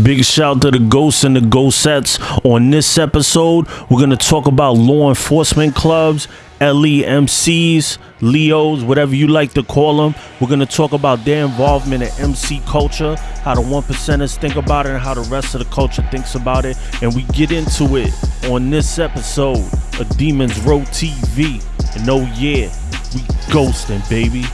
Big shout to the ghosts and the ghostettes. On this episode, we're gonna talk about law enforcement clubs, LEMCs, Leos, whatever you like to call them. We're gonna talk about their involvement in MC culture, how the one percenters think about it, and how the rest of the culture thinks about it. And we get into it on this episode of Demons Row TV. And oh yeah, we ghosting, baby.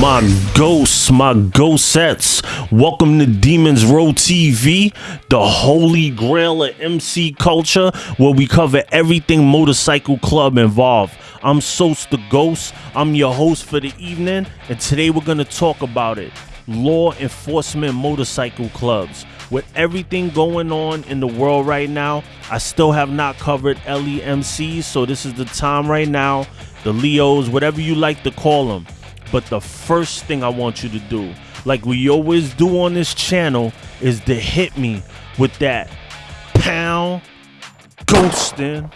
My ghosts, my ghostettes. Welcome to Demons Row TV, the holy grail of MC culture, where we cover everything motorcycle club involved. I'm Sos the Ghost. I'm your host for the evening, and today we're gonna talk about it. Law enforcement motorcycle clubs. With everything going on in the world right now, I still have not covered LEMCs, so this is the time right now. The Leos, whatever you like to call them but the first thing I want you to do, like we always do on this channel, is to hit me with that pound ghosting.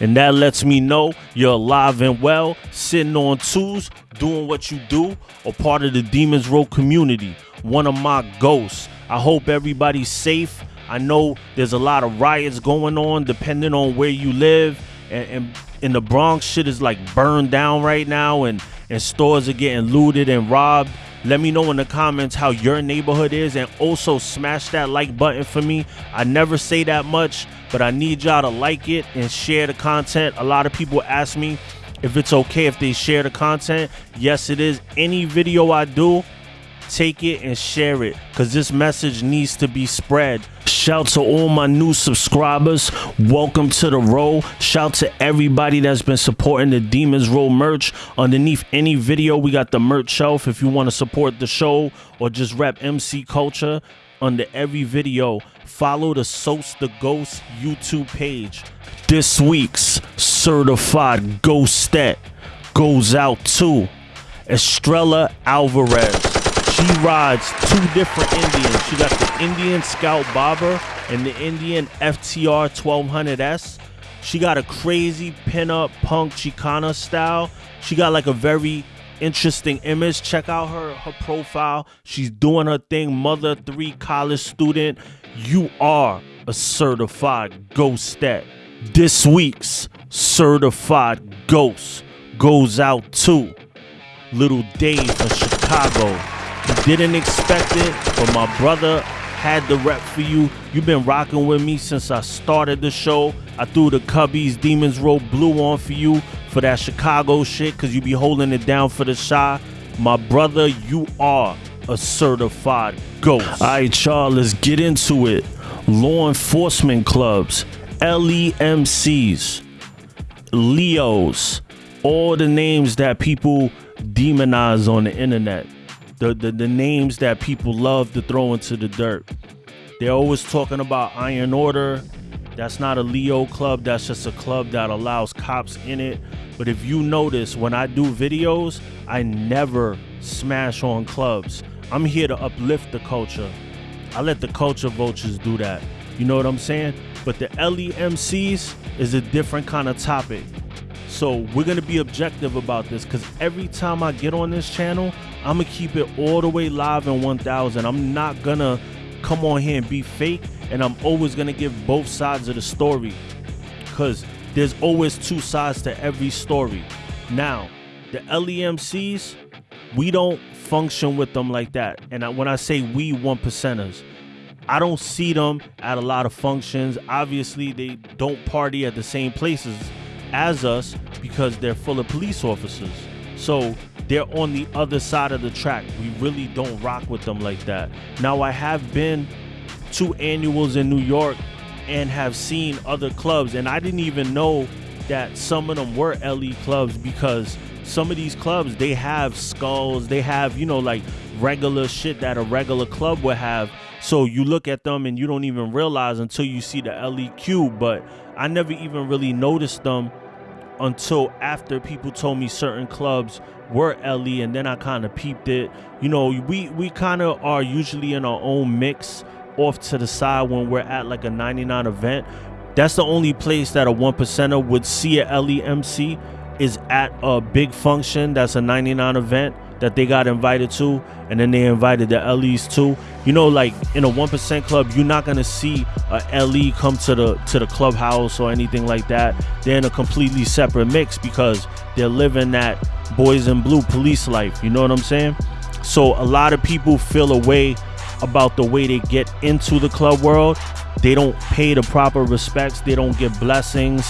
And that lets me know you're alive and well, sitting on twos, doing what you do, or part of the Demons Row community. One of my ghosts. I hope everybody's safe. I know there's a lot of riots going on depending on where you live. And, and in the Bronx, shit is like burned down right now. And and stores are getting looted and robbed. Let me know in the comments how your neighborhood is and also smash that like button for me. I never say that much, but I need y'all to like it and share the content. A lot of people ask me if it's okay if they share the content. Yes, it is. Any video I do, take it and share it because this message needs to be spread. Shout to all my new subscribers. Welcome to the row. Shout to everybody that's been supporting the Demons Row merch. Underneath any video, we got the merch shelf if you want to support the show or just rep MC culture. Under every video, follow the Sos the Ghost YouTube page. This week's certified ghostet goes out to Estrella Alvarez. She rides two different Indians. She got the Indian Scout Bobber and the Indian FTR 1200S. She got a crazy pinup punk Chicana style. She got like a very interesting image. Check out her her profile. She's doing her thing. Mother three college student. You are a certified ghostet. This week's certified ghost goes out to Little Dave from Chicago. Didn't expect it, but my brother had the rep for you. You've been rocking with me since I started the show. I threw the Cubbies Demons Row Blue on for you for that Chicago shit because you be holding it down for the shot. My brother, you are a certified ghost. All right, y'all, let's get into it. Law enforcement clubs, LEMCs, Leos, all the names that people demonize on the internet the, the, the names that people love to throw into the dirt. They're always talking about Iron Order. That's not a Leo club, that's just a club that allows cops in it. But if you notice, when I do videos, I never smash on clubs. I'm here to uplift the culture. I let the culture vultures do that. You know what I'm saying? But the LEMCs is a different kind of topic. So we're gonna be objective about this because every time I get on this channel, I'm gonna keep it all the way live in 1000. I'm not gonna come on here and be fake, and I'm always gonna give both sides of the story because there's always two sides to every story. Now, the LEMCs, we don't function with them like that. And when I say we one percenters, I don't see them at a lot of functions. Obviously, they don't party at the same places as us because they're full of police officers. So they're on the other side of the track. We really don't rock with them like that. Now, I have been to annuals in New York and have seen other clubs. And I didn't even know that some of them were LE clubs because some of these clubs they have skulls, they have, you know, like regular shit that a regular club would have. So you look at them and you don't even realize until you see the LEQ, but I never even really noticed them until after people told me certain clubs were LE and then I kind of peeped it. You know, we we kind of are usually in our own mix off to the side when we're at like a 99 event. That's the only place that a one percenter would see a LEMC is at a big function that's a 99 event that they got invited to and then they invited the LEs too. You know, like in a one percent club, you're not gonna see a LE come to the to the clubhouse or anything like that. They're in a completely separate mix because they're living that boys in blue police life. You know what I'm saying? So a lot of people feel a way about the way they get into the club world. They don't pay the proper respects. They don't get blessings,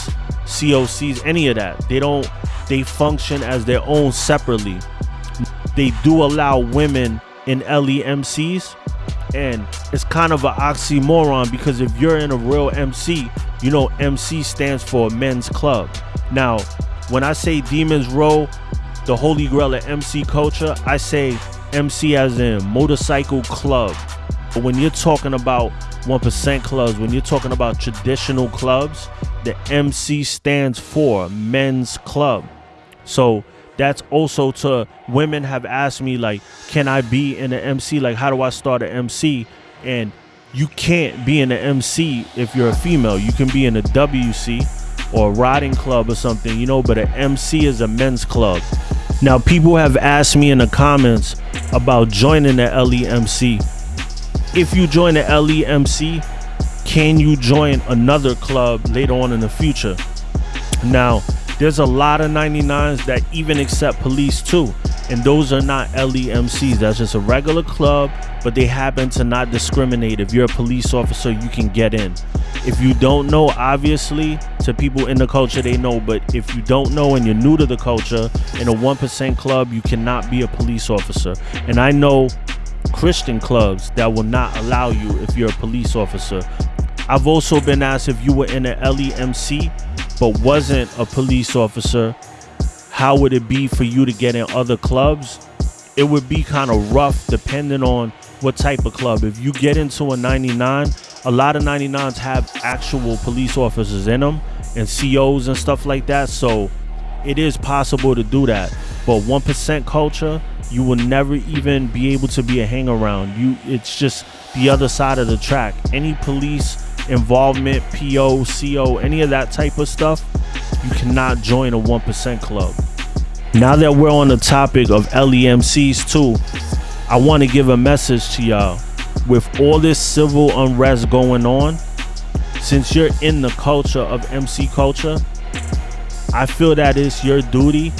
COCs, any of that. They don't. They function as their own separately they do allow women in LEMCs and it's kind of an oxymoron because if you're in a real MC, you know MC stands for men's club. Now, when I say Demons Row, the holy grail of MC culture, I say MC as in motorcycle club. But when you're talking about 1% clubs, when you're talking about traditional clubs, the MC stands for men's club. So that's also to women have asked me like can i be in an mc like how do i start an mc and you can't be in an mc if you're a female. You can be in a wc or a riding club or something you know but an mc is a men's club. Now people have asked me in the comments about joining the lemc if you join the lemc can you join another club later on in the future? Now there's a lot of 99s that even accept police too. And those are not LEMCs. That's just a regular club, but they happen to not discriminate. If you're a police officer, you can get in. If you don't know, obviously, to people in the culture, they know. But if you don't know and you're new to the culture, in a 1% club, you cannot be a police officer. And I know Christian clubs that will not allow you if you're a police officer. I've also been asked if you were in an LEMC but wasn't a police officer, how would it be for you to get in other clubs? It would be kind of rough depending on what type of club. If you get into a 99, a lot of 99s have actual police officers in them and COs and stuff like that. So it is possible to do that. But 1% culture, you will never even be able to be a hang around. You it's just the other side of the track. Any police involvement, PO, CO, any of that type of stuff, you cannot join a 1% club. Now that we're on the topic of LEMCs too, I want to give a message to y'all. With all this civil unrest going on, since you're in the culture of MC culture, I feel that it's your duty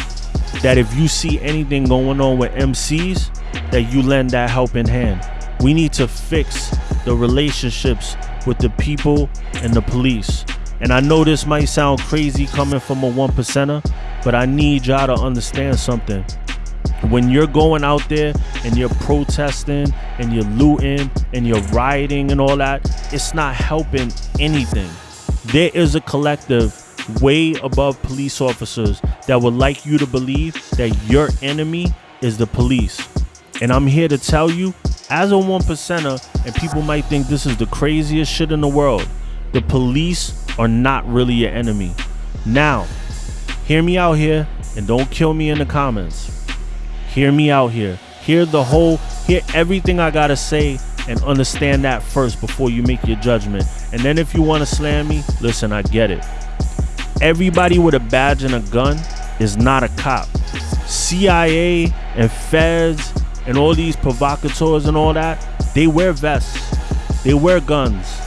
that if you see anything going on with MCs, that you lend that helping hand. We need to fix the relationships with the people and the police. And I know this might sound crazy coming from a one percenter, but I need y'all to understand something. When you're going out there and you're protesting and you're looting and you're rioting and all that, it's not helping anything. There is a collective way above police officers that would like you to believe that your enemy is the police. And I'm here to tell you as a one percenter, and people might think this is the craziest shit in the world, the police are not really your enemy. Now, hear me out here and don't kill me in the comments. Hear me out here. Hear the whole, hear everything I gotta say and understand that first before you make your judgment. And then if you wanna slam me, listen, I get it. Everybody with a badge and a gun is not a cop. CIA and feds and all these provocateurs and all that, they wear vests, they wear guns.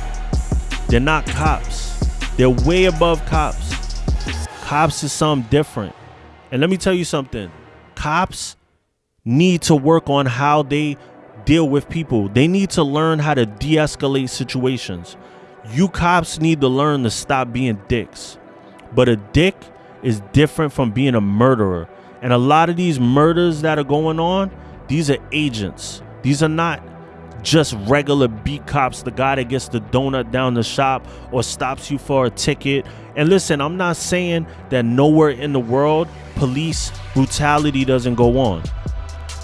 They're not cops. They're way above cops. Cops is something different. And let me tell you something. Cops need to work on how they deal with people. They need to learn how to de-escalate situations. You cops need to learn to stop being dicks. But a dick is different from being a murderer. And a lot of these murders that are going on, these are agents. These are not just regular beat cops, the guy that gets the donut down the shop or stops you for a ticket. And listen, I'm not saying that nowhere in the world police brutality doesn't go on.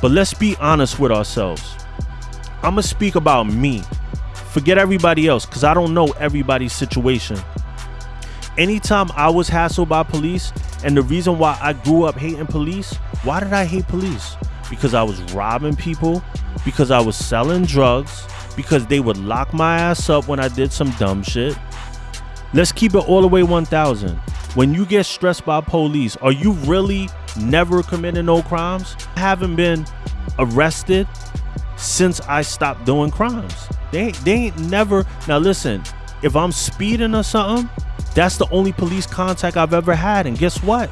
But let's be honest with ourselves. I'm going to speak about me. Forget everybody else because I don't know everybody's situation. Anytime I was hassled by police, and the reason why I grew up hating police, why did I hate police? Because I was robbing people, because I was selling drugs, because they would lock my ass up when I did some dumb shit. Let's keep it all the way 1000. When you get stressed by police, are you really never committing no crimes? I haven't been arrested since I stopped doing crimes. They, ain't, they ain't never. Now, listen, if I'm speeding or something, that's the only police contact I've ever had. And guess what?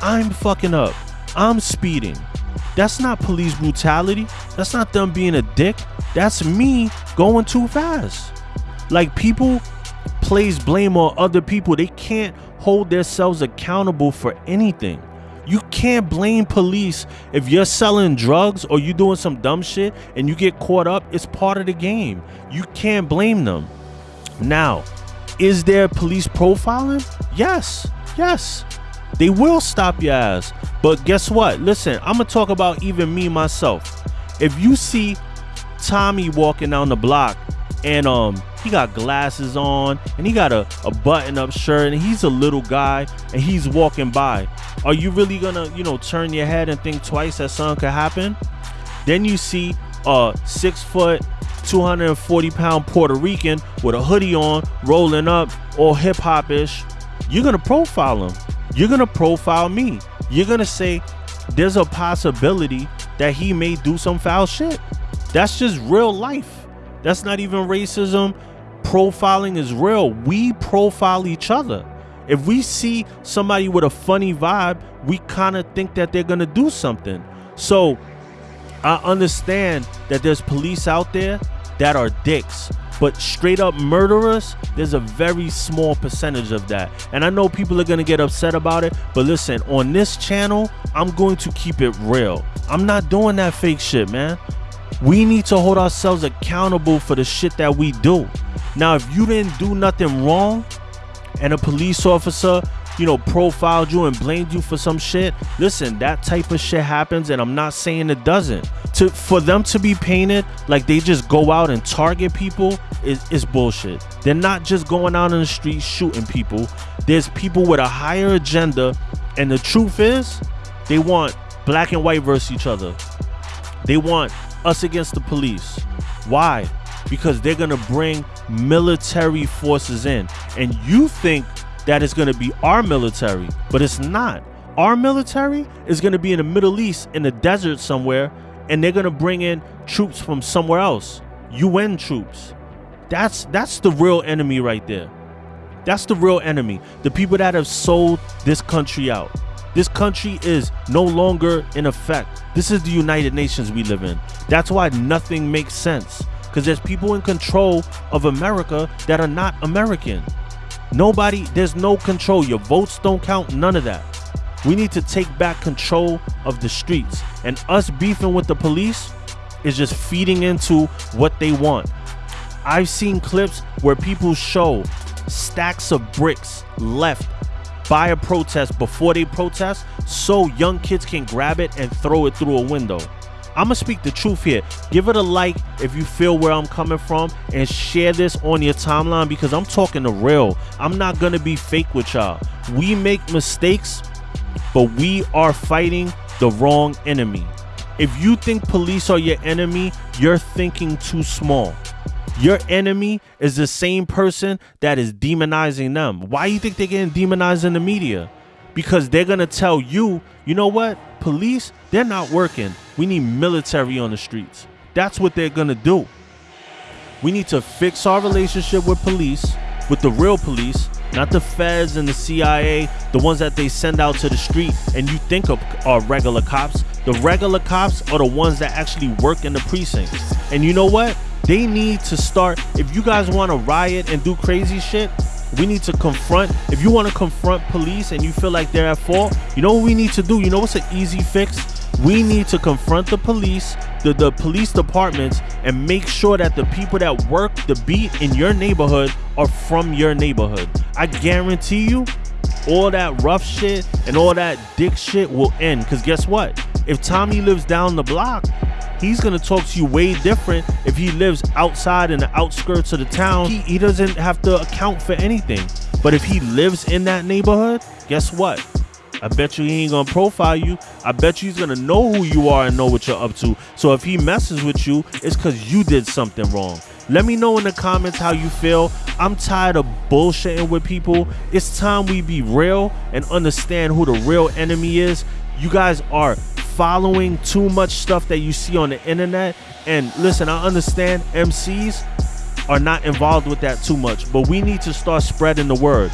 I'm fucking up. I'm speeding. That's not police brutality. That's not them being a dick. That's me going too fast. Like people place blame on other people. They can't hold themselves accountable for anything. You can't blame police if you're selling drugs or you're doing some dumb shit and you get caught up. It's part of the game. You can't blame them. Now, is there police profiling? Yes, yes. They will stop your ass. But guess what? Listen, I'm gonna talk about even me myself. If you see Tommy walking down the block and um he got glasses on and he got a, a button-up shirt and he's a little guy and he's walking by are you really gonna you know turn your head and think twice that something could happen then you see a six foot 240 pound puerto rican with a hoodie on rolling up all hip-hop-ish you're gonna profile him you're gonna profile me you're gonna say there's a possibility that he may do some foul shit that's just real life that's not even racism profiling is real. We profile each other. If we see somebody with a funny vibe, we kind of think that they're going to do something. So I understand that there's police out there that are dicks, but straight up murderers, there's a very small percentage of that. And I know people are going to get upset about it, but listen, on this channel, I'm going to keep it real. I'm not doing that fake shit, man. We need to hold ourselves accountable for the shit that we do. Now, if you didn't do nothing wrong and a police officer, you know, profiled you and blamed you for some shit, listen, that type of shit happens and I'm not saying it doesn't. To for them to be painted like they just go out and target people is, is bullshit. They're not just going out in the street shooting people. There's people with a higher agenda and the truth is they want black and white versus each other. They want us against the police. Why? because they're to bring military forces in. And you think that it's going to be our military, but it's not. Our military is going to be in the Middle East in the desert somewhere, and they're going to bring in troops from somewhere else. UN troops. That's that's the real enemy right there. That's the real enemy. The people that have sold this country out. This country is no longer in effect. This is the United Nations we live in. That's why nothing makes sense because there's people in control of America that are not American. Nobody, there's no control. Your votes don't count, none of that. We need to take back control of the streets. And us beefing with the police is just feeding into what they want. I've seen clips where people show stacks of bricks left by a protest before they protest so young kids can grab it and throw it through a window. I'm gonna speak the truth here. Give it a like if you feel where I'm coming from and share this on your timeline because I'm talking the real. I'm not gonna be fake with y'all. We make mistakes, but we are fighting the wrong enemy. If you think police are your enemy, you're thinking too small. Your enemy is the same person that is demonizing them. Why you think they're getting demonized in the media? Because they're gonna tell you, you know what? Police, they're not working. We need military on the streets. That's what they're gonna do. We need to fix our relationship with police, with the real police, not the feds and the CIA, the ones that they send out to the street and you think of are regular cops. The regular cops are the ones that actually work in the precincts. And you know what? They need to start. If you guys want to riot and do crazy shit, we need to confront. If you want to confront police and you feel like they're at fault, you know what we need to do? You know what's an easy fix? We need to confront the police, the, the police departments, and make sure that the people that work the beat in your neighborhood are from your neighborhood. I guarantee you, all that rough shit and all that dick shit will end. Because guess what? If Tommy lives down the block, he's gonna talk to you way different if he lives outside in the outskirts of the town. He, he doesn't have to account for anything. But if he lives in that neighborhood, guess what? I bet you he ain't gonna profile you. I bet you he's gonna know who you are and know what you're up to. So if he messes with you, it's because you did something wrong. Let me know in the comments how you feel. I'm tired of bullshitting with people. It's time we be real and understand who the real enemy is. You guys are following too much stuff that you see on the internet. And listen, I understand MCs are not involved with that too much, but we need to start spreading the word.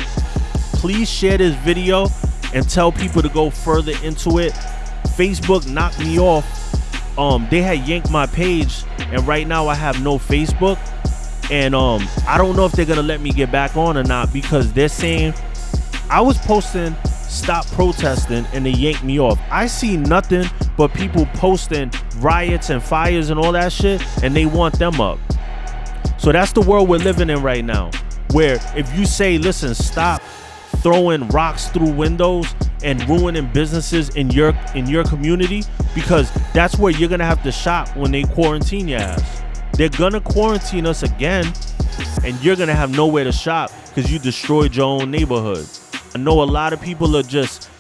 Please share this video and tell people to go further into it. Facebook knocked me off. Um, they had yanked my page, and right now I have no Facebook. And um, I don't know if they're gonna let me get back on or not because they're saying I was posting stop protesting and they yanked me off. I see nothing but people posting riots and fires and all that shit, and they want them up. So that's the world we're living in right now. Where if you say, listen, stop throwing rocks through windows and ruining businesses in your in your community, because that's where you're gonna have to shop when they quarantine your ass. They're gonna quarantine us again, and you're gonna have nowhere to shop because you destroyed your own neighborhood. I know a lot of people are just,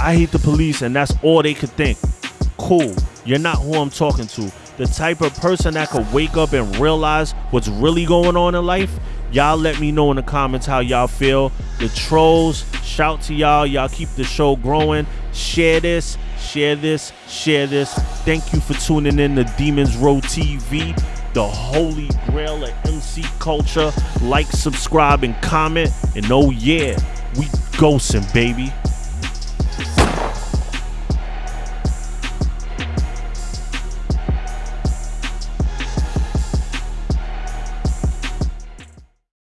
I hate the police, and that's all they could think. Cool, you're not who I'm talking to the type of person that could wake up and realize what's really going on in life, y'all let me know in the comments how y'all feel. The trolls, shout to y'all. Y'all keep the show growing. Share this, share this, share this. Thank you for tuning in to Demons Row TV, the holy grail of MC culture. Like, subscribe, and comment. And oh yeah, we ghosting, baby.